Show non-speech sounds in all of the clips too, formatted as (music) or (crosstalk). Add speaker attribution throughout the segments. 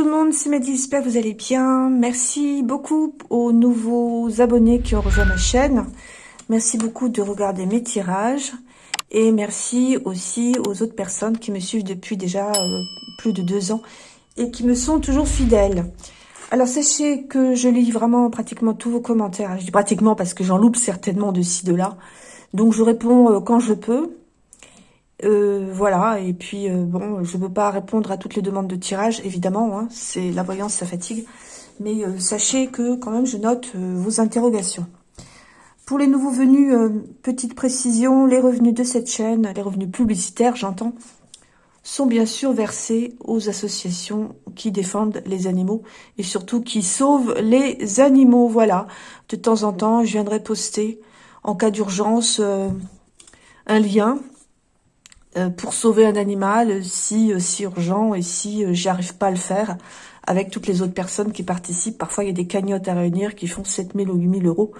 Speaker 1: Tout le monde, c'est Mehdi, j'espère que vous allez bien. Merci beaucoup aux nouveaux abonnés qui ont rejoint ma chaîne. Merci beaucoup de regarder mes tirages. Et merci aussi aux autres personnes qui me suivent depuis déjà euh, plus de deux ans et qui me sont toujours fidèles. Alors sachez que je lis vraiment pratiquement tous vos commentaires. Je dis pratiquement parce que j'en loupe certainement de ci, de là. Donc je réponds euh, quand je peux. Euh, voilà, et puis euh, bon, je ne peux pas répondre à toutes les demandes de tirage, évidemment, hein, c'est la voyance, ça fatigue. Mais euh, sachez que quand même, je note vos interrogations. Pour les nouveaux venus, petite précision, les revenus de cette chaîne, les revenus publicitaires, j'entends, sont bien sûr versés aux associations qui défendent les animaux et surtout qui sauvent les animaux. Voilà, de temps en temps, je viendrai poster en cas d'urgence un lien pour sauver un animal si, euh, si urgent et si euh, j'y arrive pas à le faire avec toutes les autres personnes qui participent. Parfois, il y a des cagnottes à réunir qui font 7000 ou 8000 euros.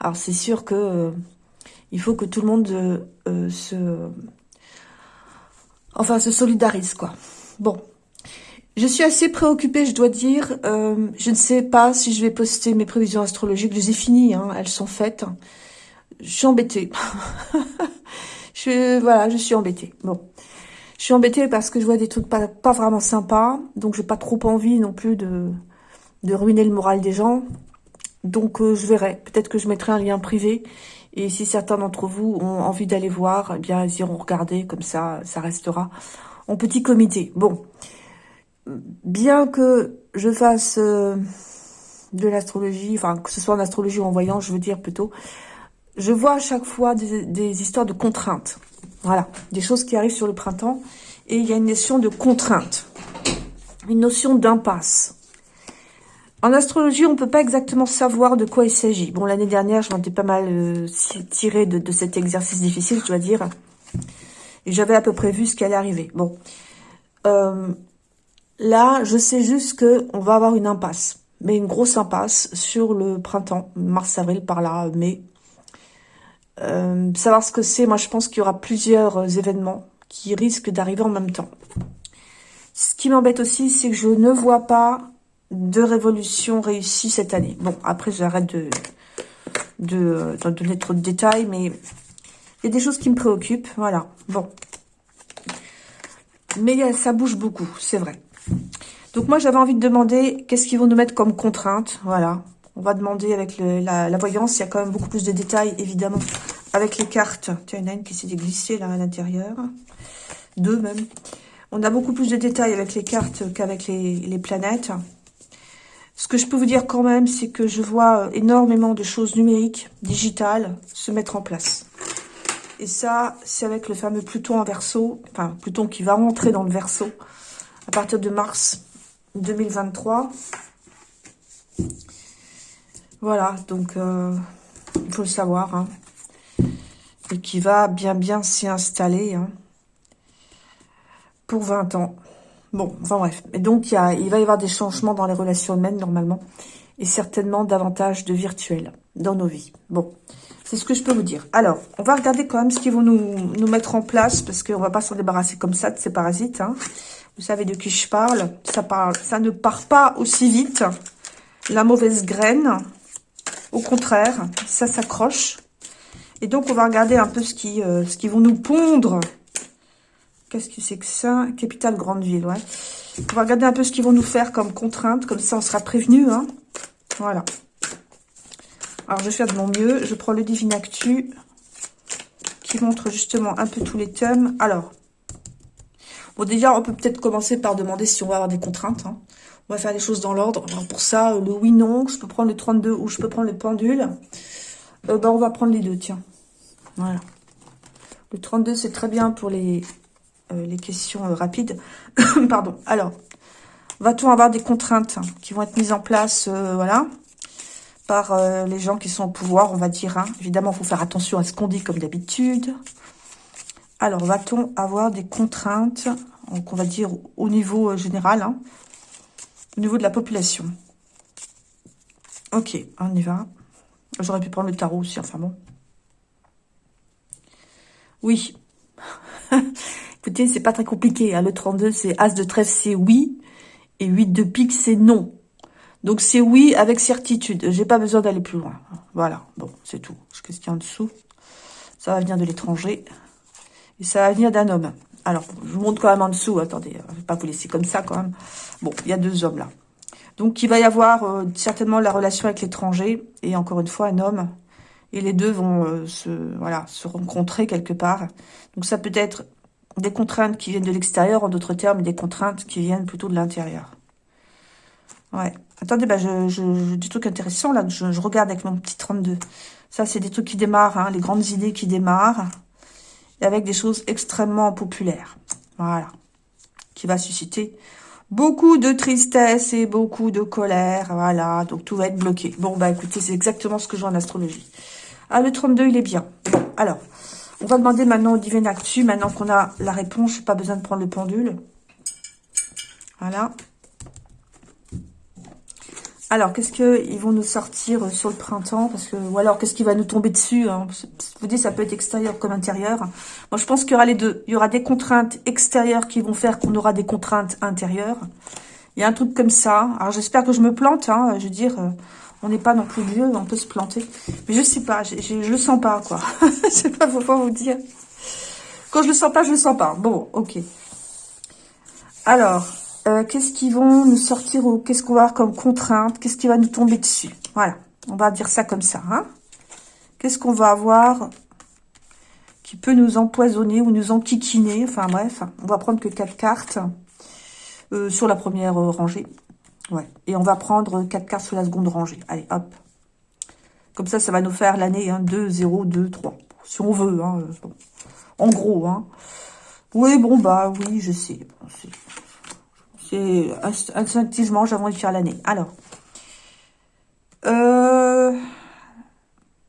Speaker 1: Alors, c'est sûr que il faut que tout le monde se... Enfin, se solidarise, quoi. Bon. Je suis assez préoccupée, je dois dire. je ne sais pas si je vais poster mes prévisions astrologiques. Je les ai finies, hein, elles sont faites. Je suis embêtée. (laughs) Je, voilà, je suis embêtée. Bon. Je suis embêtée parce que je vois des trucs pas, vraiment sympas. Donc, j'ai pas trop envie non plus de, de ruiner le moral des gens. Donc, euh, je verrai. Peut-être que je mettrai un lien privé. Et si certains d'entre vous ont envie d'aller voir, eh bien, ils iront regarder. Comme ça, ça restera en petit comité. Bon. Bien que je fasse euh, de l'astrologie, enfin, que ce soit en astrologie ou en voyant, je veux dire plutôt, je vois à chaque fois des, histoires de contraintes. Voilà, des choses qui arrivent sur le printemps. Et il y a une notion de contrainte, une notion d'impasse. En astrologie, on ne peut pas exactement savoir de quoi il s'agit. Bon, l'année dernière, je m'en étais pas mal euh, tiré de, cet exercice difficile, je dois dire. Et j'avais à peu près vu ce qui allait arriver. Bon, euh, là, je sais juste qu'on va avoir une impasse. Mais une grosse impasse sur le printemps, mars-avril, par là, mai, euh, savoir ce que c'est, moi je pense qu'il y aura plusieurs euh, événements qui risquent d'arriver en même temps. Ce qui m'embête aussi, c'est que je ne vois pas de révolution réussie cette année. Bon, après j'arrête de, donner trop de détails, mais il y a des choses qui me préoccupent, voilà. Bon. Mais ça bouge beaucoup, c'est vrai. Donc moi j'avais envie de demander qu'est-ce qu'ils vont nous mettre comme contrainte, voilà. On va demander avec la, voyance, il y a quand même beaucoup plus de détails, évidemment, avec les cartes. Tiens, il y en a une qui s'est glissée là à l'intérieur. Deux même. On a beaucoup plus de détails avec les cartes qu'avec les, planètes. Ce que je peux vous dire quand même, c'est que je vois énormément de choses numériques, digitales, se mettre en place. Et ça, c'est avec le fameux Pluton en verso, enfin Pluton qui va rentrer dans le verso à partir de mars 2023. Voilà, donc euh, il faut le savoir. Hein. Et qui va bien bien s'y installer hein, pour 20 ans. Bon, enfin bref. Et donc, il, va y avoir des changements dans les relations humaines, normalement. Et certainement davantage de virtuel dans nos vies. Bon, c'est ce que je peux vous dire. Alors, on va regarder quand même ce qu'ils vont nous, nous mettre en place. Parce qu'on va pas s'en débarrasser comme ça de ces parasites. Hein. Vous savez de qui je parle. ça ne part pas aussi vite. La mauvaise graine. Au contraire, ça s'accroche. Et donc, on va regarder un peu ce qui, euh, ce qui vont nous pondre. Qu'est-ce que c'est que ça? Capitale Grande Ville, ouais. On va regarder un peu ce qu'ils vont nous faire comme contrainte. Comme ça, on sera prévenu. Hein. Voilà. Alors, je vais faire de mon mieux. Je prends le Divine Actu qui montre justement un peu tous les thèmes. Alors, bon, déjà, on peut peut-être commencer par demander si on va avoir des contraintes. Hein. On va faire les choses dans l'ordre. Pour ça, le oui, non, je peux prendre le 32 ou je peux prendre le pendule. Euh, ben, on va prendre les deux, tiens. Voilà. Le 32, c'est très bien pour les, euh, questions euh, rapides. (coughs) Pardon. Alors, va-t-on avoir des contraintes qui vont être mises en place, voilà, par les gens qui sont au pouvoir, on va dire. Hein. Évidemment, il faut faire attention à ce qu'on dit comme d'habitude. Alors, va-t-on avoir des contraintes, donc on va dire au niveau général, hein, au niveau de la population. Ok, on y va. J'aurais pu prendre le tarot aussi, enfin bon. Oui. (laughs) Écoutez, c'est pas très compliqué. Hein. Le 32, c'est As de trèfle, c'est oui. Et 8 de pique, c'est non. Donc c'est oui avec certitude. J'ai pas besoin d'aller plus loin. Voilà, bon, c'est tout. Qu'est-ce qu'il y a en dessous Ça va venir de l'étranger. Et ça va venir d'un homme. Alors, je vous montre quand même en dessous. Attendez, je vais pas vous laisser comme ça quand même. Bon, il y a deux hommes là. Donc, il va y avoir euh, certainement la relation avec l'étranger. Et encore une fois, un homme. Et les deux vont euh, se, voilà, se rencontrer quelque part. Donc, ça peut être des contraintes qui viennent de l'extérieur, en d'autres termes, des contraintes qui viennent plutôt de l'intérieur. Ouais. Attendez, bah, je, je, des trucs intéressants, là, je, regarde avec mon petit 32. Ça, c'est des trucs qui démarrent, hein, les grandes idées qui démarrent, avec des choses extrêmement populaires. Voilà. Qui va susciter beaucoup de tristesse et beaucoup de colère. Voilà, donc tout va être bloqué. Bon, bah écoutez, c'est exactement ce que j'ai en astrologie. Ah, le 32, il est bien. Alors, on va demander maintenant au Divin Actu, maintenant qu'on a la réponse, je pas besoin de prendre le pendule. Voilà. Alors, qu'est-ce qu'ils vont nous sortir sur le printemps? Parce que Ou alors, qu'est-ce qui va nous tomber dessus hein? Je vous dis, ça peut être extérieur comme intérieur. Moi, je pense qu'il y aura les deux. Il y aura des contraintes extérieures qui vont faire qu'on aura des contraintes intérieures. Il y a un truc comme ça. Alors, j'espère que je me plante. Hein. Je veux dire, euh, on n'est pas non plus vieux, on peut se planter. Mais je sais pas, je, je, le sens pas, quoi. (laughs) je sais pas pourquoi vous dire. Quand je le sens pas, je le sens pas. Bon, ok. Alors, euh, qu'est-ce qu'ils vont nous sortir ou qu'est-ce qu'on va avoir comme contrainte? Qu'est-ce qui va nous tomber dessus? Voilà, on va dire ça comme ça. Hein qu'est-ce qu'on va avoir qui peut nous empoisonner ou nous enquiquiner? Enfin bref, on va prendre que quatre cartes euh, sur la première euh, rangée. Ouais. Et on va prendre quatre cartes sur la seconde rangée. Allez, hop. Comme ça, ça va nous faire l'année hein, 2, 0, 2, 3. Si on veut. Hein, En gros. Hein. Oui, bon, bah oui, je sais. C'est instinctivement, j'ai envie de faire l'année. Alors, euh,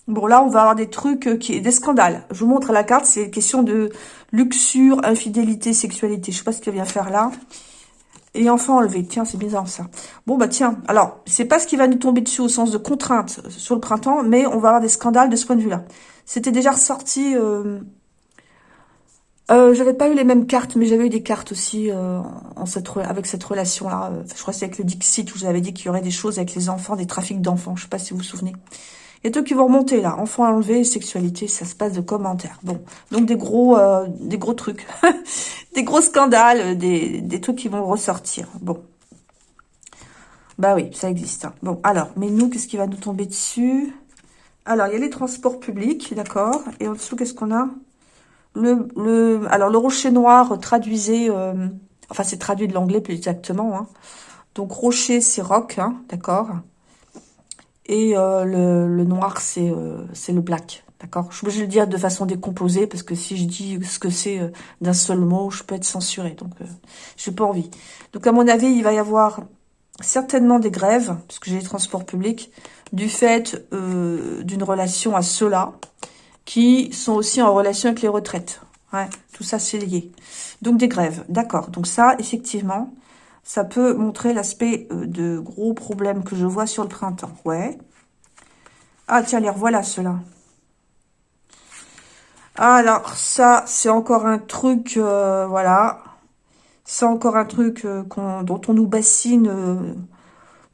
Speaker 1: bon là, on va avoir des trucs euh, qui des scandales. Je vous montre la carte, c'est question de luxure, infidélité, sexualité. Je sais pas ce qu'il vient faire là. Et enfant enlevé. Tiens, c'est bizarre ça. Bon, bah tiens. Alors, c'est pas ce qui va nous tomber dessus au sens de contrainte sur le printemps, mais on va avoir des scandales de ce point de vue-là. C'était déjà ressorti... Euh, euh, j'avais pas eu les mêmes cartes, mais j'avais eu des cartes aussi euh, en cette avec cette relation-là. Euh, je crois que c'est avec le Dixit où j'avais dit qu'il y aurait des choses avec les enfants, des trafics d'enfants. Je sais pas si vous vous souvenez. Il y a tout qui vont remonter là. Enfants enlevés, sexualité, ça se passe de commentaires. Bon, donc des gros, euh, des gros trucs, (laughs) des gros scandales, des, des trucs qui vont ressortir. Bon, bah oui, ça existe. Hein. Bon, alors, mais nous, qu'est-ce qui va nous tomber dessus? Alors, il y a les transports publics, d'accord? Et en dessous, qu'est-ce qu'on a? Le, le, alors, le rocher noir traduisait... Euh, enfin, c'est traduit de l'anglais plus exactement. Hein. Donc, rocher, c'est rock, hein, d'accord Et euh, le, le, noir, c'est euh, le black, d'accord Je vais le dire de façon décomposée, parce que si je dis ce que c'est euh, d'un seul mot, je peux être censurée. Donc, euh, j'ai pas envie. Donc, à mon avis, il va y avoir certainement des grèves, puisque j'ai les transports publics, du fait d'une relation à cela qui sont aussi en relation avec les retraites. Ouais, tout ça, c'est lié. Donc, des grèves. D'accord. Donc, ça, effectivement, ça peut montrer l'aspect euh, de gros problèmes que je vois sur le printemps. Ouais. Ah, tiens, les revoilà, ceux-là. Alors, ça, c'est encore un truc, euh, voilà. C'est encore un truc euh, dont on nous bassine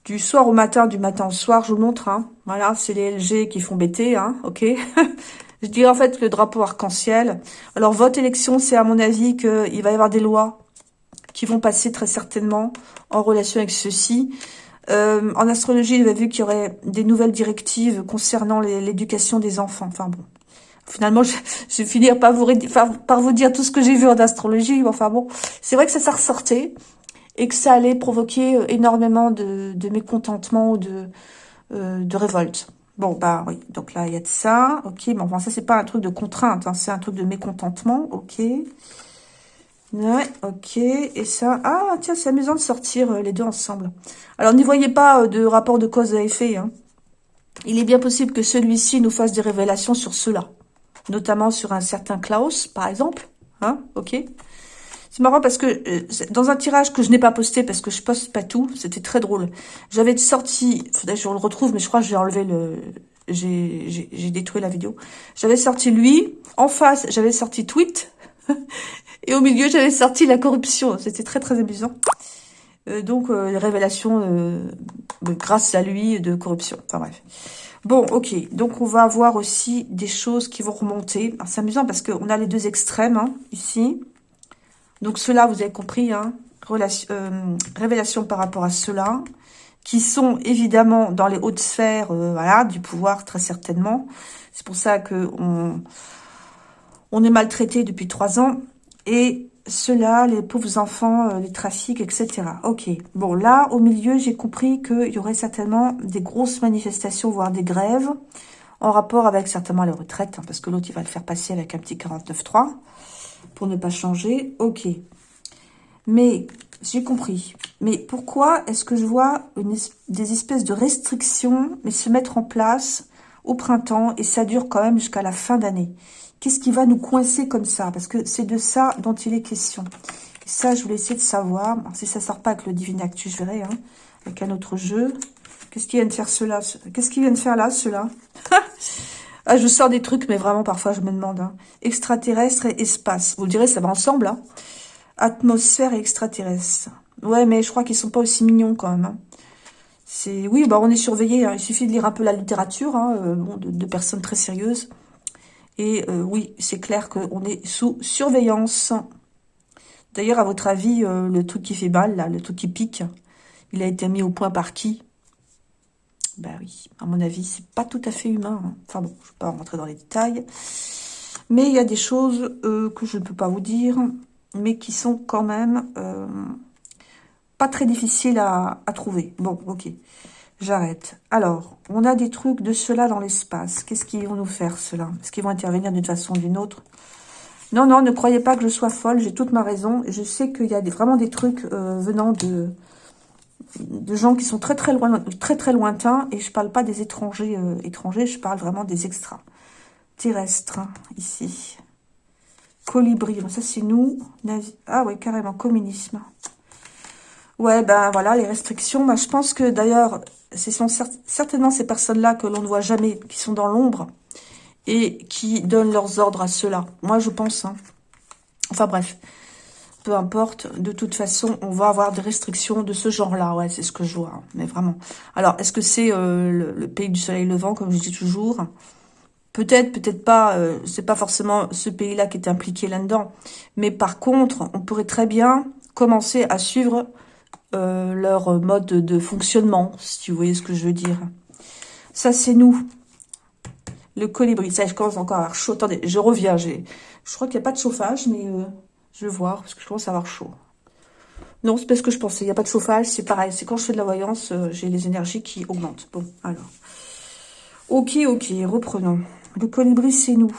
Speaker 1: du soir au matin, du matin au soir. Je vous montre, hein. Voilà, c'est les LG qui font bêter, hein, ok (laughs) Je dirais en fait le drapeau arc-en-ciel. Alors, votre élection, c'est à mon avis qu'il va y avoir des lois qui vont passer très certainement en relation avec ceci. Euh, en astrologie, il vu qu'il y aurait des nouvelles directives concernant l'éducation des enfants. Enfin bon, finalement, je, vais finir par vous, par vous dire tout ce que j'ai vu en astrologie. Enfin bon, c'est vrai que ça s'est ressorti et que ça allait provoquer euh, énormément de, de mécontentement ou de, euh, de révolte. Bon, bah oui, donc là, il y a de ça. Ok, mais enfin, ça, c'est pas un truc de contrainte, hein, c'est un truc de mécontentement. Ok. Ouais, ok. Et ça... Ah, tiens, c'est amusant de sortir euh, les deux ensemble. Alors, n'y voyez pas euh, de rapport de cause à effet. Hein. Il est bien possible que celui-ci nous fasse des révélations sur cela. Notamment sur un certain Klaus, par exemple. Hein, ok c'est marrant parce que euh, dans un tirage que je n'ai pas posté parce que je poste pas tout, c'était très drôle. J'avais sorti, faudrait que je le retrouve, mais je crois que j'ai enlevé le... J'ai détruit la vidéo. J'avais sorti lui, en face, j'avais sorti tweet, (laughs) et au milieu, j'avais sorti la corruption. C'était très très amusant. Euh, donc, euh, révélations euh, grâce à lui de corruption. Enfin bref. Bon, ok. Donc, on va avoir aussi des choses qui vont remonter. C'est amusant parce qu'on a les deux extrêmes hein, ici. Donc, cela, vous avez compris, hein, relation, révélation par rapport à cela, qui sont évidemment dans les hautes sphères voilà, du pouvoir, très certainement. C'est pour ça que on est maltraité depuis trois ans. Et cela, les pauvres enfants, euh, les trafics, etc. Ok. Bon, là, au milieu, j'ai compris qu'il y aurait certainement des grosses manifestations, voire des grèves, en rapport avec certainement les retraites, hein, parce que l'autre, il va le faire passer avec un petit 49.3, pour ne pas changer. Ok. Mais, j'ai compris. Mais pourquoi est-ce que je vois des espèces de restrictions se mettre en place au printemps, et ça dure quand même jusqu'à la fin d'année? Qu'est-ce qui va nous coincer comme ça? Parce que c'est de ça dont il est question. Et ça, je voulais essayer de savoir. si ça sort pas avec le Divine Actu, je verrai. Hein, avec un autre jeu. Qu'est-ce qu'il vient de faire cela Qu'est-ce qu'il vient de faire là, cela? (laughs) Ah, je sors des trucs, mais vraiment, parfois, je me demande. Hein. Extraterrestre et espace. Vous le direz, ça va ensemble. Hein. Atmosphère et extraterrestre. Ouais, mais je crois qu'ils sont pas aussi mignons, quand même. Hein. Oui, bah on est surveillé. Il suffit de lire un peu la littérature, euh, de personnes très sérieuses. Et euh, oui, c'est clair qu'on est sous surveillance. D'ailleurs, à votre avis, euh, le truc qui fait mal, là, le truc qui pique, il a été mis au point par qui? Ben oui, à mon avis, c'est pas tout à fait humain. Hein. Enfin bon, je ne vais pas rentrer dans les détails. Mais il y a des choses euh, que je ne peux pas vous dire, mais qui sont quand même pas très difficiles à, à trouver. Bon, ok. J'arrête. Alors, on a des trucs de cela dans l'espace. Qu'est-ce qu'ils vont nous faire, cela? Est-ce qu'ils vont intervenir d'une façon ou d'une autre? Non, non, ne croyez pas que je sois folle. J'ai toute ma raison. Je sais qu'il y a vraiment des trucs euh, venant de, de gens qui sont très, très, loin, très, très lointains. Et je parle pas des étrangers euh, étrangers. Je parle vraiment des extras. Terrestres, hein, ici. Colibri. Ça, c'est nous. Ah ouais, carrément. Communisme. Ouais, ben voilà, les restrictions. Ben, je pense que d'ailleurs, ce sont certainement ces personnes-là que l'on ne voit jamais, qui sont dans l'ombre et qui donnent leurs ordres à ceux-là. Moi, je pense. Hein. Enfin bref, peu importe. De toute façon, on va avoir des restrictions de ce genre-là. Ouais, c'est ce que je vois. Hein. Mais vraiment. Alors, est-ce que c'est euh, le, pays du soleil levant, comme je dis toujours? Peut-être, peut-être pas. Euh, c'est pas forcément ce pays-là qui est impliqué là-dedans. Mais par contre, on pourrait très bien commencer à suivre euh, leur mode de fonctionnement, si vous voyez ce que je veux dire. Ça, c'est nous. Le colibri. Ça, je commence encore à chaud. Attendez, je reviens. Je crois qu'il n'y a pas de chauffage, mais euh, je vais voir, parce que je commence à avoir chaud. Non, c'est parce que je pensais. Il n'y a pas de chauffage, c'est pareil. C'est quand je fais de la voyance, euh, j'ai les énergies qui augmentent. Bon, alors. Ok, ok, reprenons. Le colibri, c'est nous.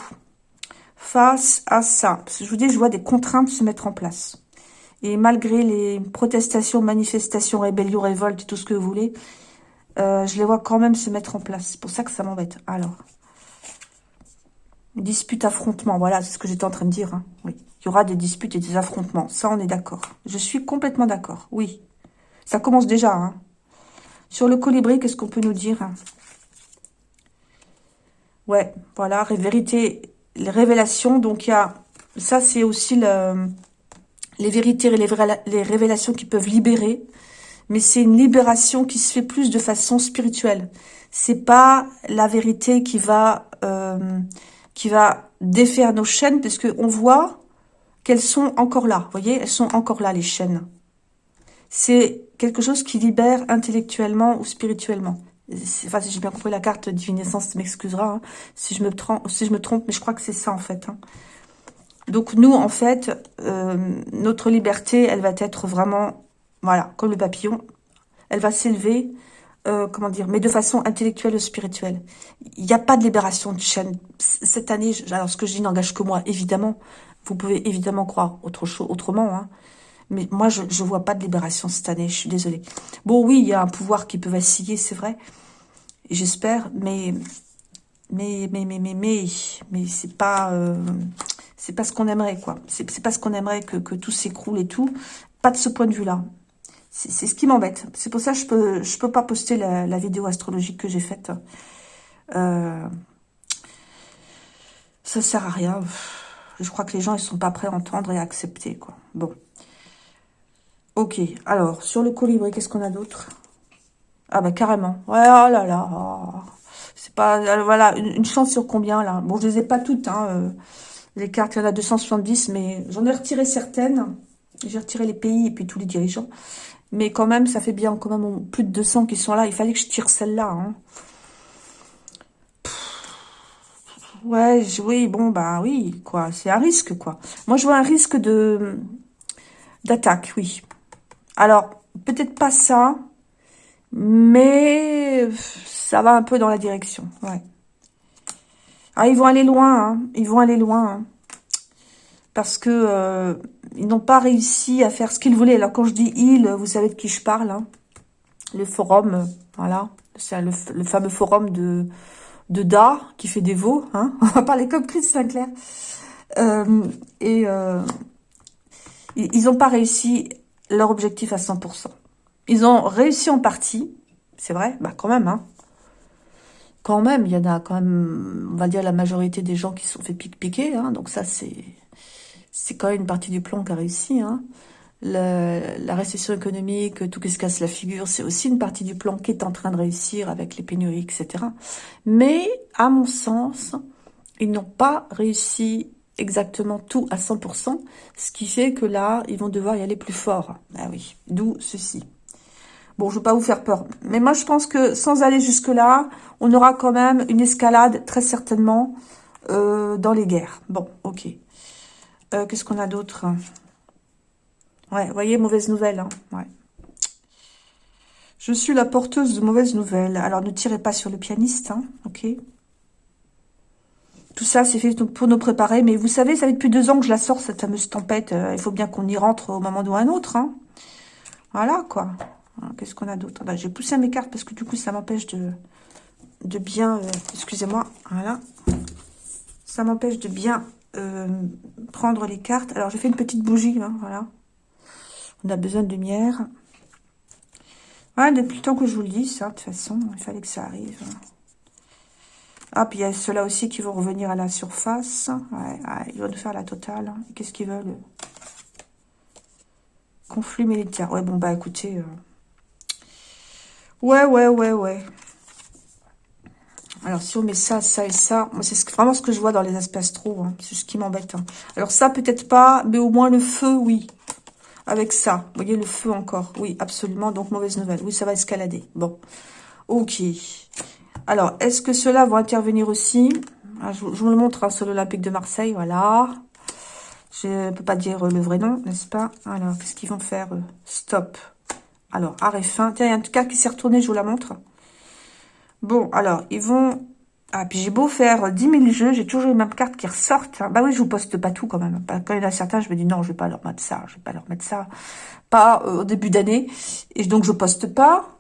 Speaker 1: Face à ça. Je vous dis, je vois des contraintes se mettre en place. Et malgré les protestations, manifestations, rébellions, révoltes, tout ce que vous voulez, euh, je les vois quand même se mettre en place. C'est pour ça que ça m'embête. Alors, dispute, affrontement. Voilà, c'est ce que j'étais en train de dire. Hein. Oui, il y aura des disputes et des affrontements. Ça, on est d'accord. Je suis complètement d'accord. Oui, ça commence déjà. Hein. Sur le colibri, qu'est-ce qu'on peut nous dire hein? Ouais, voilà, vérité, les révélations. Donc, il y a... Ça, c'est aussi le les vérités et les, révélations qui peuvent libérer, mais c'est une libération qui se fait plus de façon spirituelle. C'est pas la vérité qui va euh, qui va défaire nos chaînes, puisque on voit qu'elles sont encore là. Vous voyez, elles sont encore là les chaînes. C'est quelque chose qui libère intellectuellement ou spirituellement. Enfin, si j'ai bien compris la carte divinescence, m'excusera hein, si je me trompe, si je me trompe, mais je crois que c'est ça en fait. Hein. Donc nous, en fait, euh, notre liberté, elle va être vraiment, voilà, comme le papillon, elle va s'élever, euh, comment dire, mais de façon intellectuelle ou spirituelle. Il n'y a pas de libération de chaîne. Cette année, alors ce que je dis n'engage que moi, évidemment. Vous pouvez évidemment croire autre chose, autrement, hein. Mais moi, je ne vois pas de libération cette année, je suis désolée. Bon, oui, il y a un pouvoir qui peut vaciller, c'est vrai. J'espère, mais, mais, mais, mais, mais, mais, c'est pas... Euh, c'est pas ce qu'on aimerait, quoi. C'est pas ce qu'on aimerait que, tout s'écroule et tout. Pas de ce point de vue-là. C'est ce qui m'embête. C'est pour ça que je peux, je peux pas poster la, vidéo astrologique que j'ai faite. Euh, ça sert à rien. Je crois que les gens, ils sont pas prêts à entendre et à accepter. Bon. Ok, alors, sur le colibri, qu'est-ce qu'on a d'autre? Ah bah carrément. Ouais, oh là là. C'est pas... Euh, voilà, une, chance sur combien, là? Bon, je les ai pas toutes, hein. Euh, les cartes, il y en a 270, mais j'en ai retiré certaines. J'ai retiré les pays et puis tous les dirigeants. Mais quand même, ça fait bien quand même plus de 200 qui sont là. Il fallait que je tire celle-là. Hein. Ouais, oui, bon, bah oui, quoi. C'est un risque, quoi. Moi, je vois un risque de d'attaque, oui. Alors, peut-être pas ça, mais ça va un peu dans la direction, ouais. Ah, ils vont aller loin, hein. Ils vont aller loin, hein. Parce que euh, ils n'ont pas réussi à faire ce qu'ils voulaient. Alors, quand je dis ils, vous savez de qui je parle, hein. Le forum, voilà. C'est le, fameux forum de, de Da, qui fait des veaux, hein. (laughs) On va parler comme Chris Sinclair. Euh, et euh, ils n'ont pas réussi leur objectif à 100%. Ils ont réussi en partie, c'est vrai, bah quand même, hein. Quand même, il y en a quand même, on va dire la majorité des gens qui se sont fait piquer, hein, donc ça c'est c'est quand même une partie du plan qui a réussi. Hein. la récession économique, tout ce qui se casse la figure, c'est aussi une partie du plan qui est en train de réussir avec les pénuries, etc. Mais, à mon sens, ils n'ont pas réussi exactement tout à 100%, ce qui fait que là, ils vont devoir y aller plus fort. Ah oui, d'où ceci. Bon, je ne veux pas vous faire peur. Mais moi, je pense que sans aller jusque-là, on aura quand même une escalade, très certainement, euh, dans les guerres. Bon, ok. Euh, qu'est-ce qu'on a d'autre? Ouais, voyez, mauvaise nouvelle. Hein. Je suis la porteuse de mauvaises nouvelles. Alors, ne tirez pas sur le pianiste, hein, ok? Tout ça, c'est fait pour nous préparer. Mais vous savez, ça fait depuis deux ans que je la sors, cette fameuse tempête. Euh, il faut bien qu'on y rentre au moment ou un autre. Hein. Voilà, quoi. Qu'est-ce qu'on a d'autre? Bah, J'ai poussé mes cartes parce que du coup, ça m'empêche de, de bien... Euh, excusez-moi, voilà. Ça m'empêche de bien euh, prendre les cartes. Alors, j'ai fait une petite bougie, hein, voilà. On a besoin de lumière. Voilà, depuis le temps que je vous le dis, ça, de toute façon, il fallait que ça arrive. Ah, puis il y a ceux-là aussi qui vont revenir à la surface. Ouais, ils vont nous faire la totale. Hein. Qu'est-ce qu'ils veulent Conflit militaire. Ouais, bon, bah écoutez. Euh. Ouais, ouais, ouais, ouais. Alors, si on met ça, ça et ça, moi, c'est vraiment ce que je vois dans les aspects astro. Hein. C'est ce qui m'embête. Hein. Alors, ça, peut-être pas, mais au moins le feu, oui. Avec ça. Vous voyez, le feu encore. Oui, absolument. Donc, mauvaise nouvelle. Oui, ça va escalader. Bon. Ok. Alors, est-ce que ceux-là vont intervenir aussi? Ah, je, vous le montre hein, sur l'Olympique de Marseille, voilà. Je ne peux pas dire le vrai nom, n'est-ce pas? Alors, qu'est-ce qu'ils vont faire Stop. Alors, arrêt fin. Tiens, il y a un cas qui s'est retourné, je vous la montre. Bon, alors, ils vont... Ah, puis j'ai beau faire 10 000 jeux, j'ai toujours les mêmes cartes qui ressortent. Bah oui, je vous poste pas tout quand même. Quand il y en a certains, je me dis non, je vais pas leur mettre ça, je vais pas leur mettre ça. Pas euh, au début d'année. Et donc, je poste pas.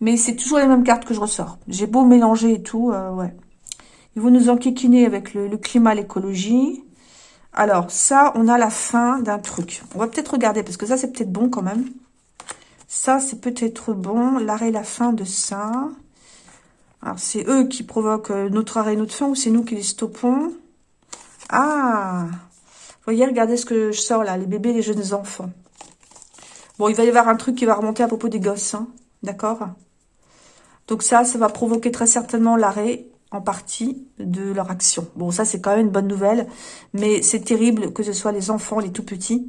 Speaker 1: Mais c'est toujours les mêmes cartes que je ressors. J'ai beau mélanger et tout, euh, ouais. Ils vont nous enquiquiner avec le, climat, l'écologie. Alors, ça, on a la fin d'un truc. On va peut-être regarder, parce que ça, c'est peut-être bon quand même. Ça, c'est peut-être bon. L'arrêt, la fin de ça. Alors, c'est eux qui provoquent euh, notre arrêt, notre fin, ou c'est nous qui les stoppons? Ah voyez, regardez ce que je sors là, les bébés, les jeunes enfants. Bon, il va y avoir un truc qui va remonter à propos des gosses, hein. D'accord? Donc ça, ça va provoquer très certainement l'arrêt en partie de leur action. Bon, ça, c'est quand même une bonne nouvelle, mais c'est terrible que ce soit les enfants, les tout-petits,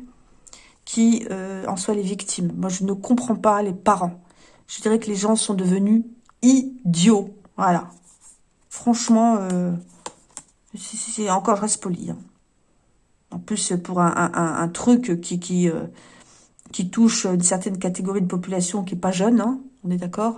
Speaker 1: qui euh, en soient les victimes. Moi, je ne comprends pas les parents. Je dirais que les gens sont devenus idiots. Voilà. Franchement, euh, c'est encore, je reste poli. Hein. En plus, pour un, truc euh, qui touche une certaine catégorie de population qui n'est pas jeune, hein, on est d'accord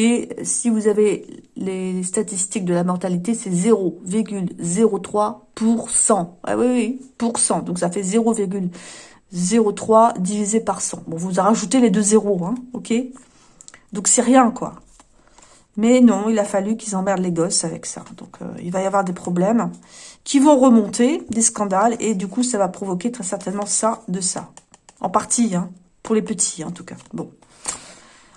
Speaker 1: et si vous avez les statistiques de la mortalité, c'est 0,03%. Ah oui, oui, pourcent. Donc ça fait 0,03 divisé par 100. Bon, vous rajoutez les deux zéros, hein, ok? Donc c'est rien, quoi. Mais non, il a fallu qu'ils emmerdent les gosses avec ça. Donc euh, il va y avoir des problèmes qui vont remonter, des scandales, et du coup ça va provoquer très certainement ça de ça. En partie, hein, pour les petits en tout cas. Bon.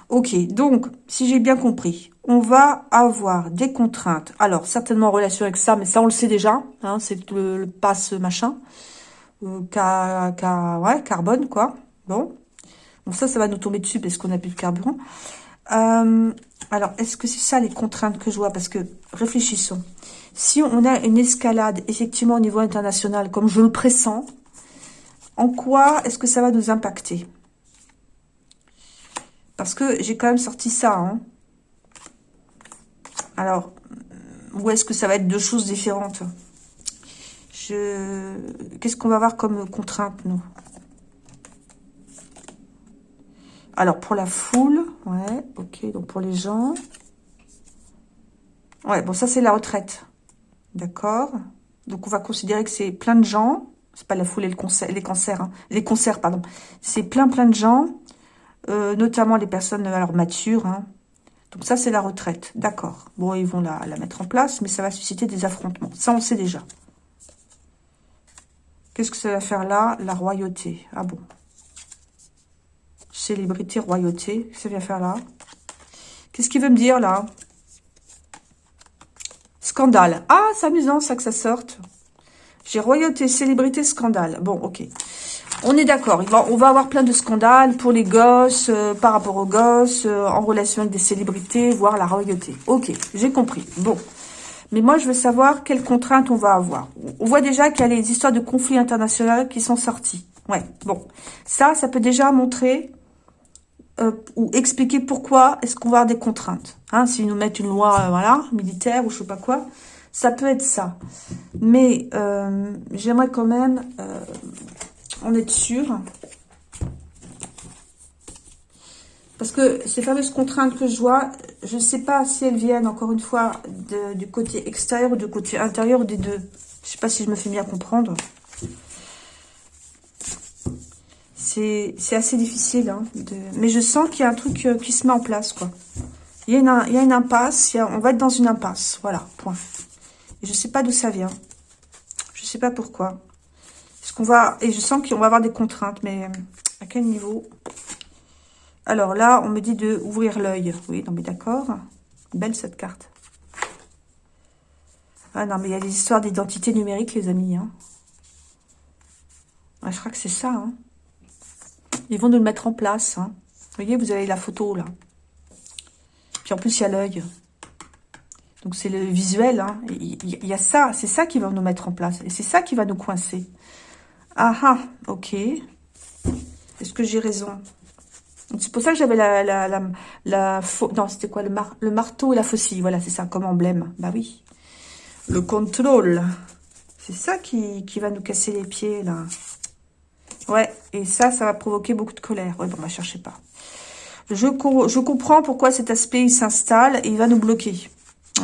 Speaker 1: Ok, donc, si j'ai bien compris, on va avoir des contraintes. Alors, certainement en relation avec ça, mais ça, on le sait déjà. Hein, c'est le, passe machin. Carbone, quoi. Bon. Bon, ça, ça va nous tomber dessus parce qu'on n'a plus de carburant. Euh, alors, est-ce que c'est ça les contraintes que je vois? Parce que, réfléchissons. Si on a une escalade, effectivement, au niveau international, comme je le pressens, en quoi est-ce que ça va nous impacter? Parce que j'ai quand même sorti ça. Hein. Alors, où est-ce que ça va être deux choses différentes? Qu'est-ce qu'on va avoir comme contrainte, nous? Alors, pour la foule, ouais, ok, donc pour les gens. Ouais, bon, ça, c'est la retraite. D'accord Donc, on va considérer que c'est plein de gens. C'est pas la foule et les cancers, hein. les concerts, pardon. C'est plein, plein de gens, euh, notamment les personnes alors matures. Hein. Donc, ça, c'est la retraite. D'accord. Bon, ils vont la mettre en place, mais ça va susciter des affrontements. Ça, on sait déjà. Qu'est-ce que ça va faire là? La royauté. Ah bon Célébrité, royauté. Ça vient faire là Qu'est-ce qu'il veut me dire là? Scandale. Ah, c'est amusant ça que ça sorte. J'ai royauté, célébrité, scandale. Bon, ok. On est d'accord. On va avoir plein de scandales pour les gosses, euh, par rapport aux gosses, euh, en relation avec des célébrités, voire la royauté. Ok, j'ai compris. Bon. Mais moi, je veux savoir quelles contraintes on va avoir. On voit déjà qu'il y a les histoires de conflits internationaux qui sont sortis. Ouais, bon. Ça, ça peut déjà montrer euh, ou expliquer pourquoi est-ce qu'on va avoir des contraintes. Hein, S'ils nous mettent une loi euh, voilà, militaire ou je sais pas quoi, ça peut être ça. Mais euh, j'aimerais quand même en être sûr. Parce que ces fameuses contraintes que je vois, je ne sais pas si elles viennent, encore une fois, du côté extérieur ou du côté intérieur des deux. Je ne sais pas si je me fais bien comprendre. C'est assez difficile. Hein, mais je sens qu'il y a un truc euh, qui se met en place, quoi. Il y a une, impasse, on va être dans une impasse, voilà, point. Et je sais pas d'où ça vient. Je sais pas pourquoi. ce qu'on va... Et je sens qu'on va avoir des contraintes, mais à quel niveau? Alors là, on me dit de ouvrir l'œil. Oui, non mais d'accord. Belle cette carte. Ah non, mais il y a des histoires d'identité numérique, les amis. Hein. je crois que c'est ça. Hein. Ils vont nous le mettre en place. Hein. Vous voyez, vous avez la photo là. Puis en plus, il y a l'œil. Donc c'est le visuel. Hein. Il y a ça. C'est ça qui va nous mettre en place. Et c'est ça qui va nous coincer. Ah ah, ok. Est-ce que j'ai raison? C'est pour ça que j'avais la... la, la, non, c'était quoi? Le, le marteau et la faucille. Voilà, c'est ça, comme emblème. Bah oui. Le contrôle. C'est ça qui, qui va nous casser les pieds, là. Ouais, et ça, ça va provoquer beaucoup de colère. Ouais, bon, bah, cherchez pas. Je, je comprends pourquoi cet aspect s'installe et il va nous bloquer.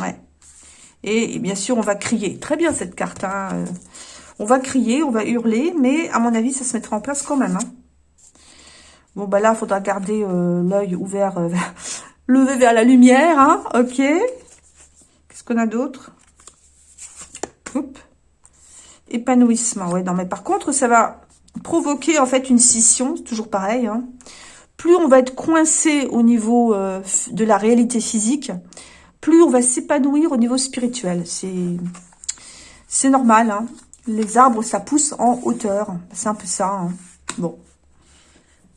Speaker 1: Ouais. Et, bien sûr, on va crier. Très bien, cette carte. Hein. Euh, on va crier, on va hurler, mais à mon avis, ça se mettra en place quand même. Hein. Bon, bah là, il faudra garder euh, l'œil ouvert, euh, (laughs) levé vers la lumière. Hein. Ok. Qu'est-ce qu'on a d'autre? Épanouissement. Ouais, non, mais par contre, ça va provoquer en fait une scission, toujours pareil. Hein. Plus on va être coincé au niveau euh, de la réalité physique, plus on va s'épanouir au niveau spirituel. C'est normal. Hein. Les arbres, ça pousse en hauteur. C'est un peu ça. Hein. Bon.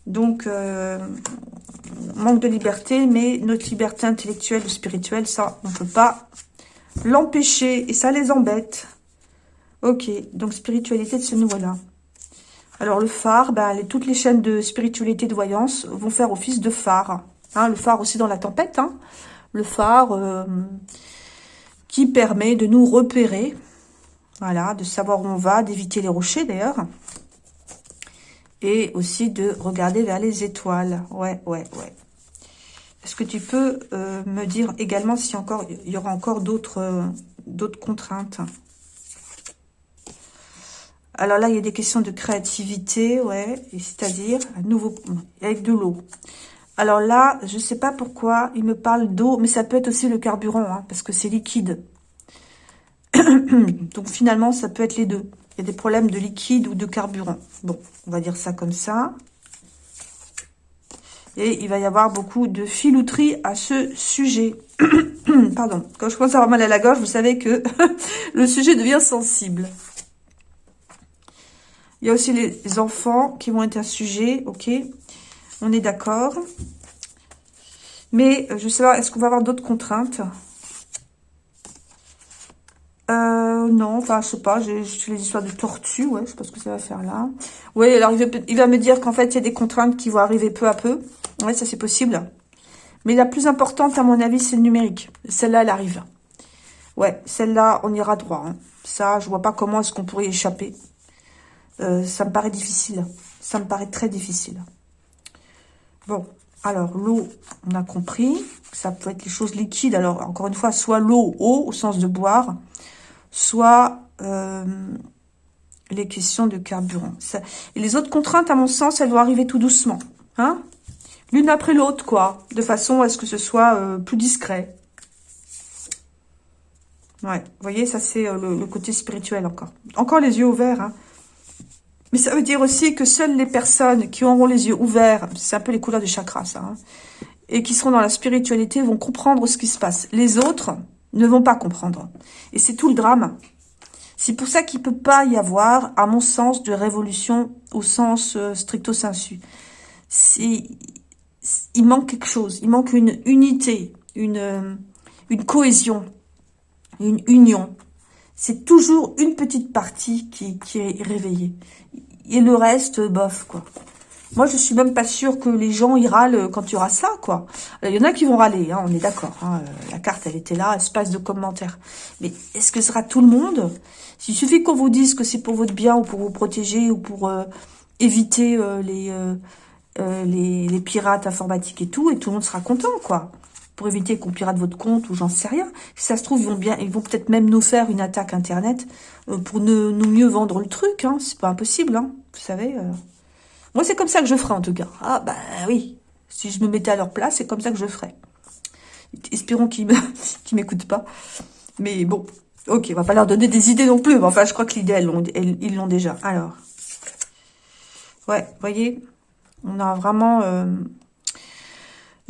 Speaker 1: Donc, euh, manque de liberté, mais notre liberté intellectuelle ou spirituelle, ça, on ne peut pas l'empêcher. Et ça les embête. Ok, donc spiritualité de ce niveau-là. Alors le phare, ben, toutes les chaînes de spiritualité, de voyance vont faire office de phare. Hein, le phare aussi dans la tempête. Hein. Le phare euh, qui permet de nous repérer. Voilà, de savoir où on va, d'éviter les rochers d'ailleurs. Et aussi de regarder vers les étoiles. Ouais, ouais, ouais. Est-ce que tu peux euh, me dire également s'il y, y aura encore d'autres euh, d'autres contraintes? Alors là, il y a des questions de créativité, ouais, c'est-à-dire, à nouveau, avec de l'eau. Alors là, je ne sais pas pourquoi il me parle d'eau, mais ça peut être aussi le carburant, hein, parce que c'est liquide. (coughs) Donc finalement, ça peut être les deux. Il y a des problèmes de liquide ou de carburant. Bon, on va dire ça comme ça. Et il va y avoir beaucoup de filouterie à ce sujet. (coughs) Pardon, quand je commence à avoir mal à la gorge, vous savez que (laughs) le sujet devient sensible. Il y a aussi les enfants qui vont être un sujet, ok On est d'accord. Mais, je sais pas, est-ce qu'on va avoir d'autres contraintes? Euh, non, enfin, je sais pas, j'ai les histoires de tortues, ouais, je sais pas ce que ça va faire là. Oui, alors il va, me dire qu'en fait, il y a des contraintes qui vont arriver peu à peu. Ouais, ça c'est possible. Mais la plus importante, à mon avis, c'est le numérique. Celle-là, elle arrive. Ouais, celle-là, on ira droit. Hein. Ça, je vois pas comment est-ce qu'on pourrait y échapper. Euh, ça me paraît difficile. Ça me paraît très difficile. Bon, alors l'eau, on a compris. Ça peut être les choses liquides. Alors, encore une fois, soit l'eau, eau, au sens de boire, soit euh, les questions de carburant. et les autres contraintes, à mon sens, elles doivent arriver tout doucement. Hein L'une après l'autre, quoi. De façon à ce que ce soit euh, plus discret. Ouais, vous voyez, ça c'est euh, le, côté spirituel encore. Encore les yeux ouverts, hein. Mais ça veut dire aussi que seules les personnes qui auront les yeux ouverts, c'est un peu les couleurs du chakra, ça, hein, et qui seront dans la spiritualité vont comprendre ce qui se passe. Les autres, ne vont pas comprendre. Et c'est tout le drame. C'est pour ça qu'il ne peut pas y avoir, à mon sens, de révolution au sens euh, stricto sensu. Il manque quelque chose, il manque une unité, une, euh, une cohésion, une union. C'est toujours une petite partie qui, qui est réveillée. Et le reste, bof, quoi. Moi, je suis même pas sûre que les gens y râlent quand il y aura ça, quoi. Il y en a qui vont râler, hein, on est d'accord. Hein. La carte, elle était là, espace de commentaires. Mais est-ce que ce sera tout le monde? S'il suffit qu'on vous dise que c'est pour votre bien ou pour vous protéger ou pour euh, éviter euh, euh, les, les, pirates informatiques et tout, et tout le monde sera content, quoi. Pour éviter qu'on pirate votre compte ou j'en sais rien. Si ça se trouve, ils vont bien, ils vont peut-être même nous faire une attaque Internet pour nous mieux vendre le truc. Hein. C'est pas impossible, hein. Vous savez... Moi, c'est comme ça que je ferais, en tout cas. Ah, bah oui. Si je me mettais à leur place, c'est comme ça que je ferais. Espérons qu'ils (laughs) m'écoutent pas. Mais bon, ok, on va pas leur donner des idées non plus. Mais enfin, je crois que l'idée, ils l'ont déjà. Alors, ouais, voyez, on a vraiment euh,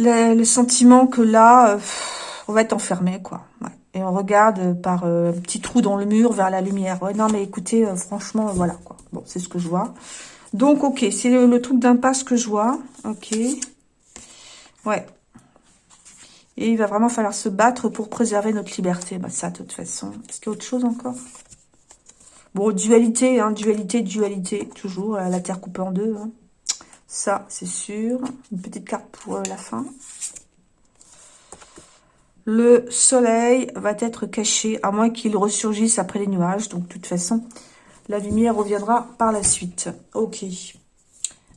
Speaker 1: le, sentiment que là, euh, on va être enfermé, quoi. Et on regarde par euh, un petit trou dans le mur vers la lumière. Ouais, non, mais écoutez, franchement, voilà, quoi. Bon, c'est ce que je vois. Donc, ok, c'est le, truc d'impasse que je vois. Ok. Ouais. Et il va vraiment falloir se battre pour préserver notre liberté. Bah, ça, de toute façon. Est-ce qu'il y a autre chose encore? Bon, dualité, hein, dualité, dualité, toujours. La terre coupée en deux. Hein. Ça, c'est sûr. Une petite carte pour euh, la fin. Le soleil va être caché, à moins qu'il ressurgisse après les nuages. Donc, de toute façon, la lumière reviendra par la suite. Ok.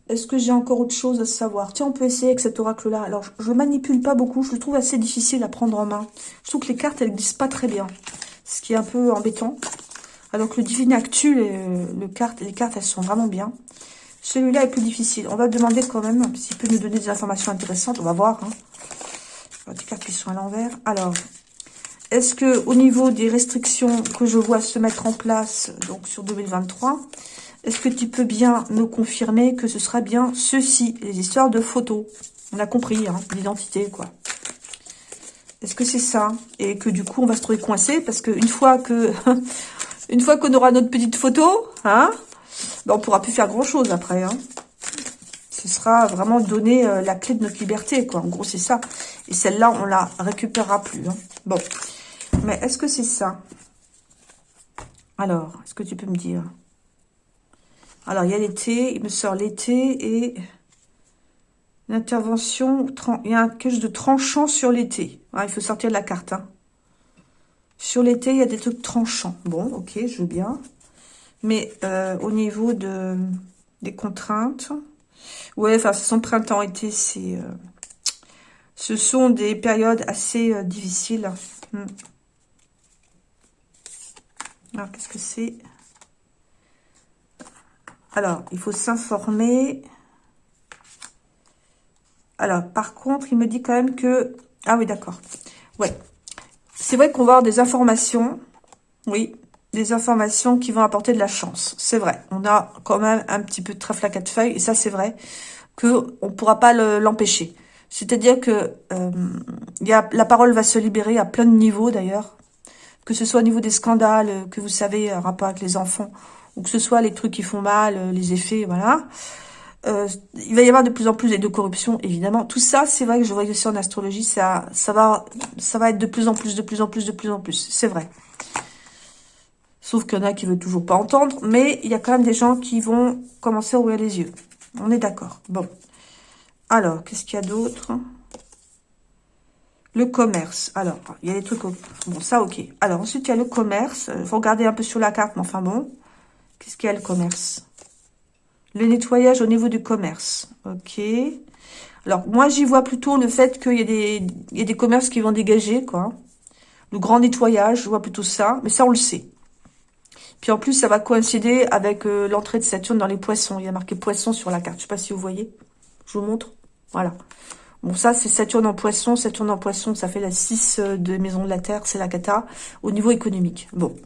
Speaker 1: Est-ce que j'ai encore autre chose à savoir? Tiens, on peut essayer avec cet oracle-là. Alors, je ne manipule pas beaucoup. Je le trouve assez difficile à prendre en main. Je trouve que les cartes, elles glissent pas très bien. Ce qui est un peu embêtant. Alors que le Divine Actu, carte, les cartes, elles sont vraiment bien. Celui-là est plus difficile. On va demander quand même s'il peut nous donner des informations intéressantes. On va voir. Hein. Des cartes qui sont à l'envers. Alors, est-ce que au niveau des restrictions que je vois se mettre en place donc sur 2023, est-ce que tu peux bien me confirmer que ce sera bien ceci, les histoires de photos? On a compris, hein, l'identité, quoi. Est-ce que c'est ça? Et que du coup, on va se trouver coincé parce qu'une fois que (laughs) une fois qu'on aura notre petite photo, hein, on pourra plus faire grand-chose après. Hein. Ce sera vraiment donner euh, la clé de notre liberté, quoi. En gros, c'est ça. Et celle-là, on la récupérera plus. Hein. Bon. Mais est-ce que c'est ça? Alors, est-ce que tu peux me dire? Alors, il y a l'été, il me sort l'été et l'intervention, il y a quelque chose de tranchant sur l'été. il faut sortir de la carte. Hein. Sur l'été, il y a des trucs tranchants. Bon, ok, je veux bien. Mais euh, au niveau de, des contraintes, ouais, enfin, ce sont printemps-été, c'est... Euh, ce sont des périodes assez euh, difficiles. Hmm. Alors, qu'est-ce que c'est? Alors, il faut s'informer. Alors, par contre, il me dit quand même que... Ah oui, d'accord. Ouais. C'est vrai qu'on va avoir des informations. Oui, des informations qui vont apporter de la chance. C'est vrai. On a quand même un petit peu de trèfle à quatre feuilles. Et ça, c'est vrai qu'on ne pourra pas l'empêcher. C'est-à-dire que euh, la parole va se libérer à plein de niveaux, d'ailleurs que ce soit au niveau des scandales euh, que vous savez, en rapport avec les enfants, ou que ce soit les trucs qui font mal, euh, les effets, voilà. Euh, il va y avoir de plus en plus de corruption, évidemment. Tout ça, c'est vrai que je vois aussi en astrologie, ça, ça va, ça va être de plus en plus, de plus en plus, de plus en plus. C'est vrai. Sauf qu'il y en a qui veulent toujours pas entendre, mais il y a quand même des gens qui vont commencer à ouvrir les yeux. On est d'accord. Bon. Alors, qu'est-ce qu'il y a d'autre? Le commerce. Alors, il y a des trucs... Bon, ça, ok. Alors, ensuite, il y a le commerce. Il faut regarder un peu sur la carte, mais enfin bon. Qu'est-ce qu'il y a le commerce? Le nettoyage au niveau du commerce. Ok. Alors, moi, j'y vois plutôt le fait qu'il y, y a des commerces qui vont dégager, quoi. Le grand nettoyage, je vois plutôt ça. Mais ça, on le sait. Puis en plus, ça va coïncider avec euh, l'entrée de Saturne dans les poissons. Il y a marqué poisson sur la carte. Je sais pas si vous voyez. Je vous montre. Voilà. Bon, ça, c'est Saturne en poisson. Saturne en poisson, ça fait la 6 euh, de maison de la Terre. C'est la cata au niveau économique. Bon.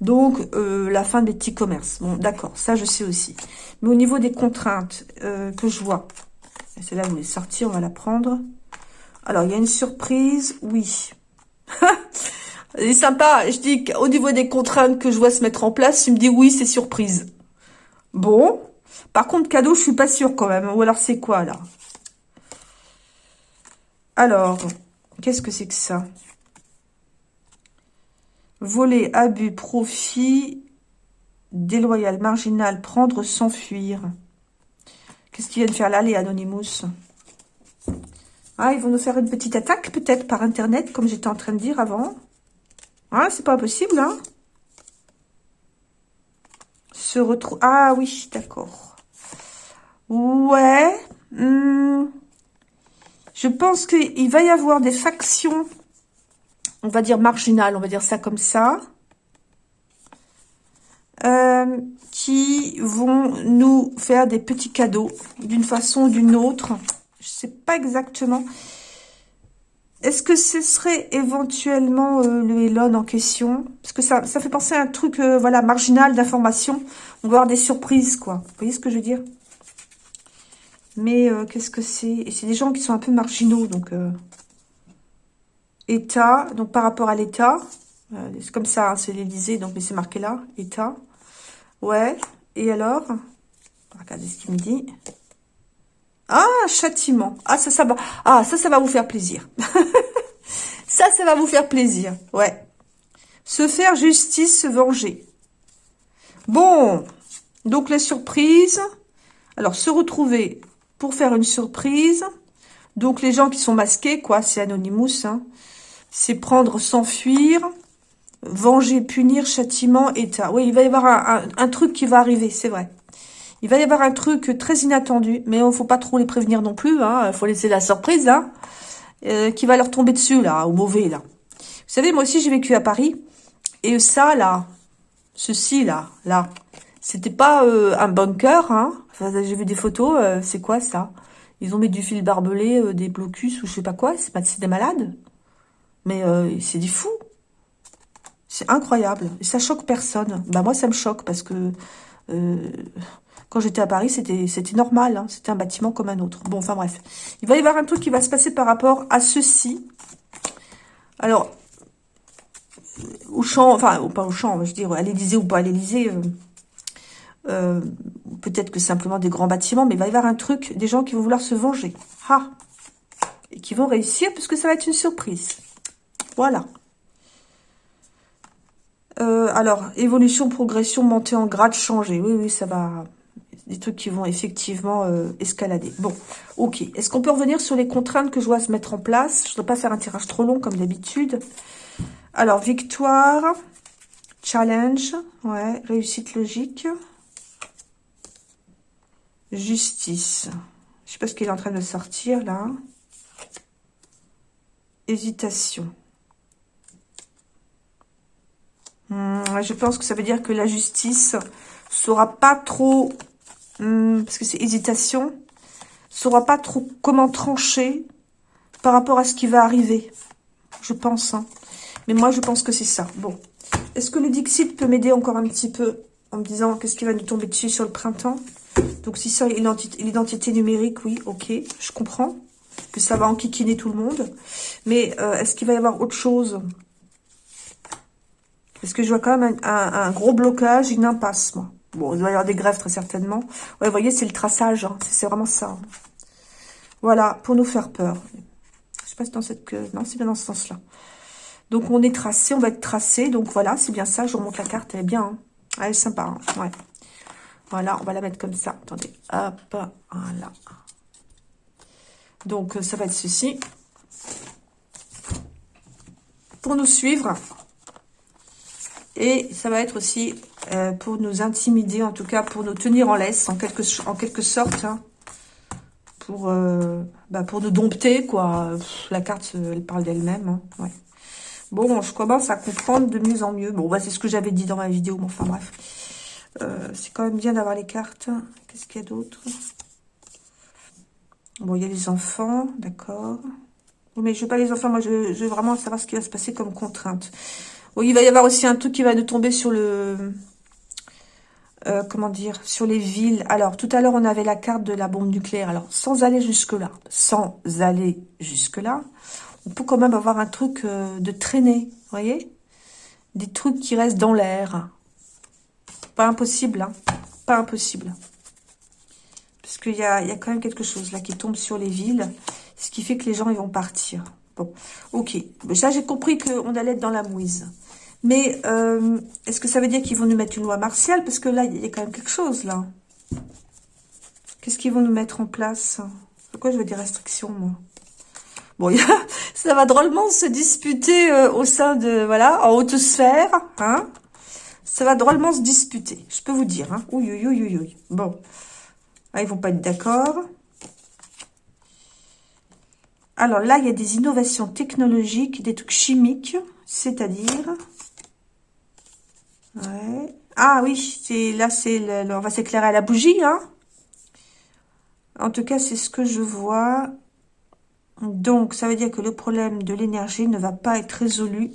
Speaker 1: Donc, euh, la fin des petits commerces. Bon, d'accord. Ça, je sais aussi. Mais au niveau des contraintes que je vois. C'est là vous voulez sortir. On va la prendre. Alors, il y a une surprise. Oui. (laughs) C'est sympa. Je dis qu'au niveau des contraintes que je vois se mettre en place, il me dit oui, c'est surprise. Bon. Par contre, cadeau, je suis pas sûre quand même. Ou alors, c'est quoi, là? Alors, qu'est-ce que c'est que ça? Voler, abus, profit, déloyal, marginal, prendre, s'enfuir. Qu'est-ce qu'ils viennent faire là, les Anonymous? Ah, ils vont nous faire une petite attaque, peut-être, par Internet, comme j'étais en train de dire avant. Ah, c'est pas possible, hein Se retrouve... Ah oui, d'accord. Ouais. Hmm. Je pense qu'il va y avoir des factions, on va dire marginales, on va dire ça comme ça, euh, qui vont nous faire des petits cadeaux d'une façon ou d'une autre. Je sais pas exactement. Est-ce que ce serait éventuellement euh, le Elon en question? Parce que ça, fait penser à un truc euh, voilà, marginal d'information. On va avoir des surprises, quoi. Vous voyez ce que je veux dire? Mais euh, qu'est-ce que c'est? Et c'est des gens qui sont un peu marginaux, donc... État, donc par rapport à l'État. c'est comme ça, hein, c'est l'Élysée, donc mais c'est marqué là, État. Ouais, et alors? Regardez ce qu'il me dit. Ah, châtiment. Ah, ça, ça va. Ah, ça, ça va vous faire plaisir. (laughs) ça, ça va vous faire plaisir. Ouais. Se faire justice, se venger. Bon. Donc, la surprise. Alors, se retrouver pour faire une surprise. Donc, les gens qui sont masqués, quoi, c'est Anonymous. Hein. C'est prendre, s'enfuir. Venger, punir, châtiment, état. Oui, il va y avoir un truc qui va arriver, c'est vrai. Il va y avoir un truc très inattendu, mais il ne faut pas trop les prévenir non plus. Il hein, faut laisser la surprise, hein, euh, qui va leur tomber dessus, là, au mauvais, là. Vous savez, moi aussi, j'ai vécu à Paris. Et ça, là, ceci, là, là, c'était pas euh, un bunker, hein. j'ai vu des photos, euh, c'est quoi, ça? Ils ont mis du fil barbelé, des blocus, ou je sais pas quoi. C'est des malades. Mais c'est des fous. C'est incroyable. Et ça choque personne. Bah, moi, ça me choque, parce que... Quand j'étais à Paris, c'était normal. Hein. C'était un bâtiment comme un autre. Bon, enfin bref. Il va y avoir un truc qui va se passer par rapport à ceci. Alors, au champ, enfin, pas au champ, je veux dire, à l'Élysée ou pas à l'Élysée, euh, euh, peut-être que simplement des grands bâtiments, mais il va y avoir un truc, des gens qui vont vouloir se venger. Ah Et qui vont réussir, puisque ça va être une surprise. Voilà. Euh, alors, évolution, progression, montée en grade, changer. Oui, oui, ça va des trucs qui vont effectivement euh, escalader. Bon, ok. Est-ce qu'on peut revenir sur les contraintes que je dois se mettre en place? Je ne dois pas faire un tirage trop long comme d'habitude. Alors, victoire, challenge, ouais, réussite logique, justice. Je sais pas ce qu'il est en train de sortir là. Hésitation. Hmm, je pense que ça veut dire que la justice saura pas trop Hmm, parce que c'est hésitation, saura pas trop comment trancher par rapport à ce qui va arriver. Je pense. Hein. Mais moi, je pense que c'est ça. Bon. Est-ce que le Dixit peut m'aider encore un petit peu en me disant qu'est-ce qui va nous tomber dessus sur le printemps? Donc, si ça, l'identité numérique, oui, ok, je comprends que ça va enquiquiner tout le monde. Mais euh, est-ce qu'il va y avoir autre chose? Est-ce que je vois quand même un gros blocage, une impasse, moi Bon, il doit y avoir des grèves très certainement. Ouais, vous voyez, c'est le traçage. Hein. C'est vraiment ça. Voilà, pour nous faire peur. Je sais pas si dans cette... Non, c'est bien dans ce sens-là. Donc, on est tracé, on va être tracé. Donc, voilà, c'est bien ça. Je remonte la carte, elle est bien. Hein. Elle est sympa, hein. ouais. Voilà, on va la mettre comme ça. Attendez, hop, voilà. Donc, ça va être ceci. Pour nous suivre. Et ça va être aussi euh, pour nous intimider, en tout cas pour nous tenir en laisse, en quelque, en quelque sorte. Hein. pour, euh, bah, pour nous dompter, quoi. la carte, elle parle d'elle-même. Hein, ouais. Bon, je commence à comprendre de mieux en mieux. Bon, bah, c'est ce que j'avais dit dans ma vidéo, mais enfin bref. Euh, c'est quand même bien d'avoir les cartes. Qu'est-ce qu'il y a d'autre? Bon, il y a les enfants, d'accord. Mais je veux pas les enfants, moi je, veux vraiment savoir ce qui va se passer comme contrainte. Il va y avoir aussi un truc qui va nous tomber sur le... Euh, comment dire, sur les villes. Alors, tout à l'heure, on avait la carte de la bombe nucléaire. Alors, sans aller jusque-là, sans aller jusque-là, on peut quand même avoir un truc euh, de traîner, voyez? Des trucs qui restent dans l'air. Pas impossible, hein Pas impossible. Parce qu'il y a, y a quand même quelque chose là qui tombe sur les villes, ce qui fait que les gens, ils vont partir. Bon, ok. Ça, j'ai compris qu'on allait être dans la mouise. Mais euh, est-ce que ça veut dire qu'ils vont nous mettre une loi martiale? Parce que là, il y a quand même quelque chose, là. Qu'est-ce qu'ils vont nous mettre en place? Pourquoi je veux des restrictions, moi? Bon, (laughs) ça va drôlement se disputer euh, au sein de, voilà, en haute sphère, hein? Ça va drôlement se disputer, je peux vous dire, hein Oui, oui, oui, oui, Bon. Ah, ils vont pas être d'accord. Alors là, il y a des innovations technologiques, des trucs chimiques, c'est-à-dire... Ah oui, c'est là, c'est on va s'éclairer à la bougie, hein. En tout cas, c'est ce que je vois. Donc, ça veut dire que le problème de l'énergie ne va pas être résolu.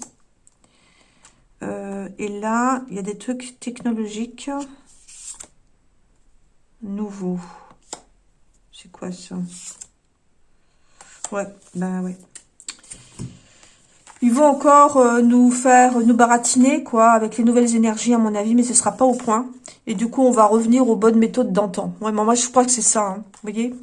Speaker 1: Euh, et là, il y a des trucs technologiques nouveau. C'est quoi ça? Ouais, ben ouais. Ils vont encore euh, nous faire, nous baratiner, quoi, avec les nouvelles énergies, à mon avis, mais ce sera pas au point. Et du coup, on va revenir aux bonnes méthodes d'antan. Ouais, moi, je crois que c'est ça, hein. vous voyez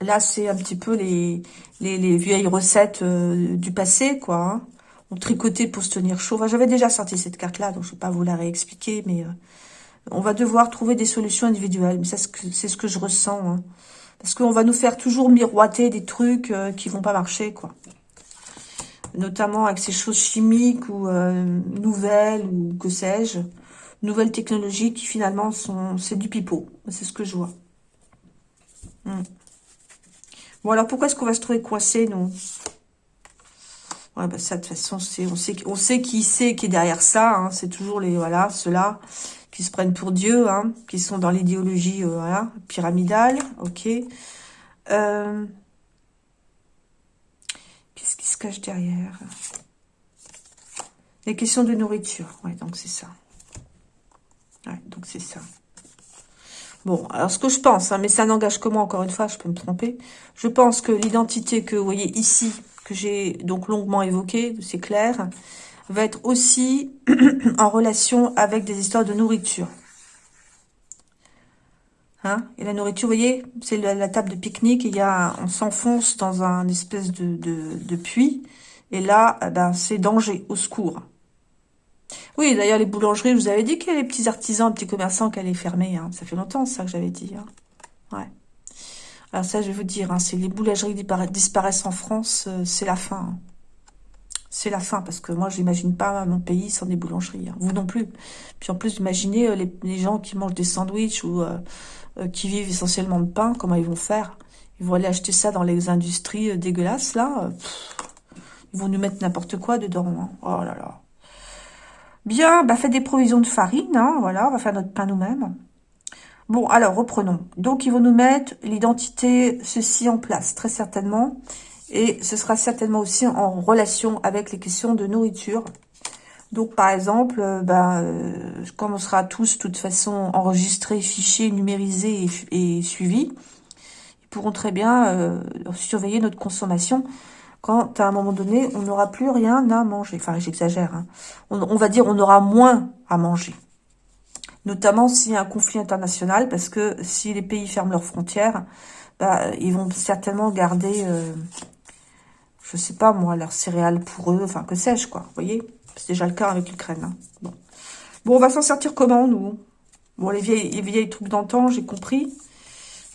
Speaker 1: Là, c'est un petit peu les, les, vieilles recettes euh, du passé, quoi. Hein. On tricotait pour se tenir chaud. J'avais déjà sorti cette carte-là, donc je ne vais pas vous la réexpliquer, mais... Euh, on va devoir trouver des solutions individuelles. Mais c'est ce que je ressens. Hein. Parce qu'on va nous faire toujours miroiter des trucs euh, qui vont pas marcher, quoi. Notamment avec ces choses chimiques ou euh, nouvelles ou que sais-je. Nouvelles technologies qui finalement sont... C'est du pipeau. C'est ce que je vois. Hmm. Bon, alors pourquoi est-ce qu'on va se trouver coincé, nous? Ouais, bah ça, de toute façon, on sait, on sait qui c'est qui est derrière ça. Hein. C'est toujours les, voilà, ceux-là qui se prennent pour Dieu, hein, qui sont dans l'idéologie euh, pyramidale, ok. Euh, derrière Les questions de nourriture, ouais, donc c'est ça. Donc c'est ça. Bon, alors ce que je pense, hein, mais ça n'engage que moi, encore une fois, je peux me tromper. Je pense que l'identité que vous voyez ici, que j'ai donc longuement évoquée, c'est clair, va être aussi (clears throat) en relation avec des histoires de nourriture. Hein et la nourriture, vous voyez, c'est la, table de pique-nique. Il y a, on s'enfonce dans un espèce de, de, puits. Et là, eh ben, c'est danger, au secours. Oui, d'ailleurs, les boulangeries, je vous avais dit qu'il y a les petits artisans, les petits commerçants qui allaient fermer. Hein. Ça fait longtemps, ça, que j'avais dit. Hein. Ouais. Alors ça, je vais vous dire, hein, si les boulangeries disparaissent en France, euh, c'est la fin. Hein c'est la fin, parce que moi, je n'imagine pas mon pays sans des boulangeries. Hein. Vous non plus. Puis en plus, imaginez euh, les, gens qui mangent des sandwichs ou euh, euh, qui vivent essentiellement de pain, comment ils vont faire? Ils vont aller acheter ça dans les industries dégueulasses, là. ils vont nous mettre n'importe quoi dedans. Hein. Oh là là. Bien, bah faites des provisions de farine, hein, voilà, on va faire notre pain nous-mêmes. Bon, alors, reprenons. Donc, ils vont nous mettre l'identité, ceci en place, très certainement. Et ce sera certainement aussi en relation avec les questions de nourriture. Donc, par exemple, euh, ben, euh, comme on sera tous, de toute façon, enregistrés, fichés, numérisés et, suivis, ils pourront très bien euh, surveiller notre consommation quand, à un moment donné, on n'aura plus rien à manger. Enfin, j'exagère. Hein. On, on, va dire on aura moins à manger. Notamment s'il y a un conflit international, parce que si les pays ferment leurs frontières, bah, ils vont certainement garder, euh, je sais pas moi, leurs céréales pour eux, enfin que sais-je quoi, vous voyez? C'est déjà le cas avec l'Ukraine. Hein. Bon. on va s'en sortir comment nous? Bon, les vieilles, les vieilles trucs d'antan, j'ai compris.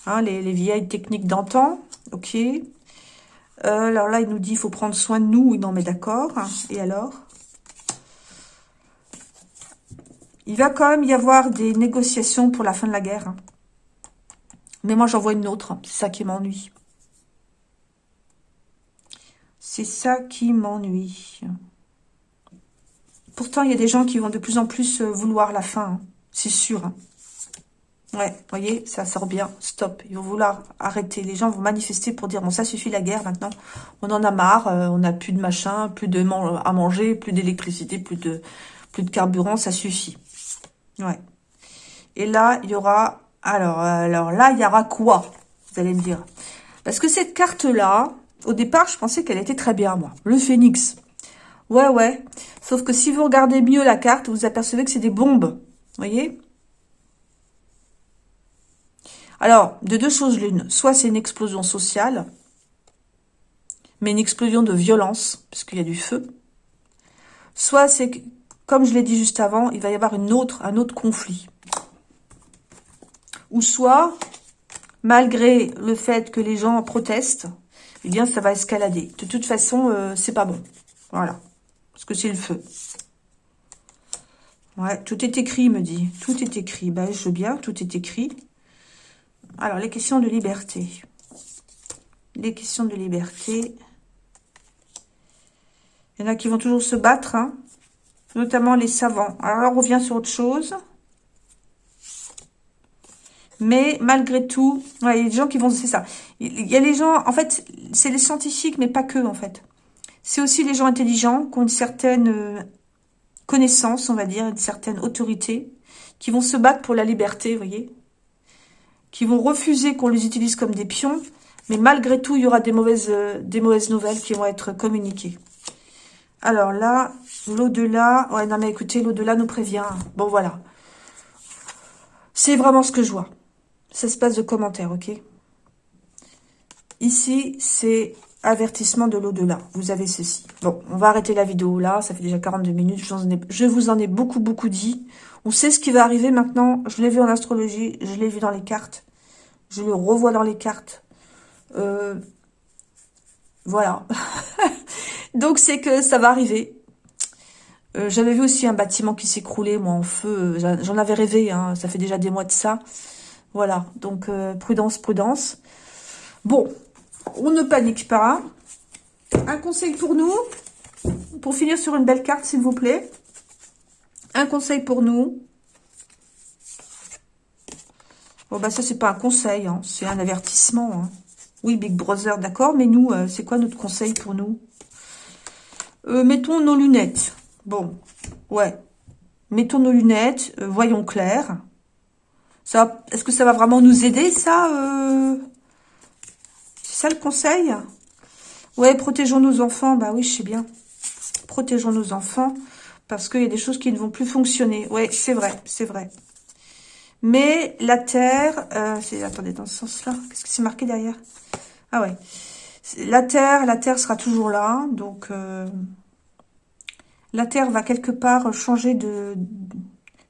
Speaker 1: Hein, les, les, vieilles techniques d'antan, ok. Euh, alors là, il nous dit il faut prendre soin de nous. Non, mais d'accord. Et alors? Il va quand même y avoir des négociations pour la fin de la guerre. Hein. Mais moi, j'en vois une autre. C'est ça qui m'ennuie. C'est ça qui m'ennuie. Pourtant, il y a des gens qui vont de plus en plus euh, vouloir la fin. Hein. C'est sûr. Hein. Ouais, voyez, ça sort bien. Stop. Ils vont vouloir arrêter. Les gens vont manifester pour dire, bon, ça suffit la guerre maintenant. On en a marre. Euh, on n'a plus de machin, plus de à manger, plus d'électricité, plus de, plus de carburant. Ça suffit. Ouais. Et là, il y aura... Alors, alors là, il y aura quoi Vous allez me dire? Parce que cette carte-là, au départ, je pensais qu'elle était très bien, moi. Le phénix. Ouais, ouais. Sauf que si vous regardez mieux la carte, vous apercevez que c'est des bombes. Voyez? Alors, de deux choses l'une. Soit c'est une explosion sociale, mais une explosion de violence, puisqu'il y a du feu. Soit c'est comme je l'ai dit juste avant, il va y avoir une autre, un autre conflit. Ou soit, malgré le fait que les gens protestent, eh bien, ça va escalader. De toute façon, euh, c'est pas bon. Voilà. Parce que c'est le feu. Ouais, tout est écrit, me dit. Tout est écrit. Ben, je veux bien, tout est écrit. Alors, les questions de liberté. Les questions de liberté. Il y en a qui vont toujours se battre, hein notamment les savants. Alors on revient sur autre chose. Mais malgré tout, il y a des gens qui vont... C'est ça. Il y a les gens... En fait, c'est les scientifiques, mais pas que, en fait. C'est aussi les gens intelligents qui ont une certaine euh, connaissance, on va dire, une certaine autorité, qui vont se battre pour la liberté, vous voyez Qui vont refuser qu'on les utilise comme des pions, mais malgré tout, il y aura des mauvaises, euh, des mauvaises nouvelles qui vont être communiquées. Alors là, l'au-delà... Ouais, non mais écoutez, l'au-delà nous prévient. Bon, voilà. C'est vraiment ce que je vois. Ça se passe de commentaires, ok? Ici, c'est avertissement de l'au-delà. Vous avez ceci. Bon, on va arrêter la vidéo là. Ça fait déjà 42 minutes. Je, vous en ai beaucoup, beaucoup dit. On sait ce qui va arriver maintenant. Je l'ai vu en astrologie. Je l'ai vu dans les cartes. Je le revois dans les cartes. Euh, voilà. (laughs) Donc, c'est que ça va arriver. Euh, j'avais vu aussi un bâtiment qui s'écroulait, moi, en feu. J'en avais rêvé, hein. ça fait déjà des mois de ça. Voilà, donc euh, prudence, prudence. Bon, on ne panique pas. Un conseil pour nous, pour finir sur une belle carte, s'il vous plaît. Un conseil pour nous. Bon, bah ça, c'est pas un conseil, hein. c'est un avertissement. Hein. Oui, Big Brother, d'accord, mais nous, euh, c'est quoi notre conseil pour nous? Euh, mettons nos lunettes. Bon, ouais. Mettons nos lunettes, euh, voyons clair. Ça, Est-ce que ça va vraiment nous aider, ça ça le conseil Ouais, protégeons nos enfants. Bah oui, je sais bien. Protégeons nos enfants parce qu'il y a des choses qui ne vont plus fonctionner. Ouais, c'est vrai, c'est vrai. Mais la Terre... c'est attendez, dans ce sens-là. Qu'est-ce que c'est marqué derrière? Ah ouais. La Terre, la Terre sera toujours là. Donc, euh, la Terre va quelque part changer de...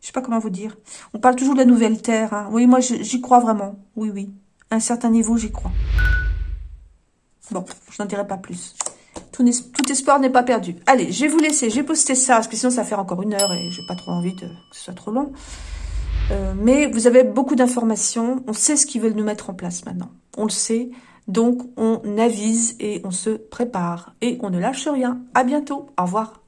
Speaker 1: Je sais pas comment vous dire. On parle toujours de la nouvelle Terre. Hein. Oui, moi, j'y crois vraiment. Oui, oui. À un certain niveau, j'y crois. Bon, je n'en dirai pas plus. Tout, espoir n'est pas perdu. Allez, je vais vous laisser. J'ai posté ça, parce que sinon, ça va faire encore une heure et j'ai pas trop envie de, que ce soit trop long. Euh, mais vous avez beaucoup d'informations. On sait ce qu'ils veulent nous mettre en place maintenant. On le sait. Donc, on avise et on se prépare. Et on ne lâche rien. À bientôt. Au revoir.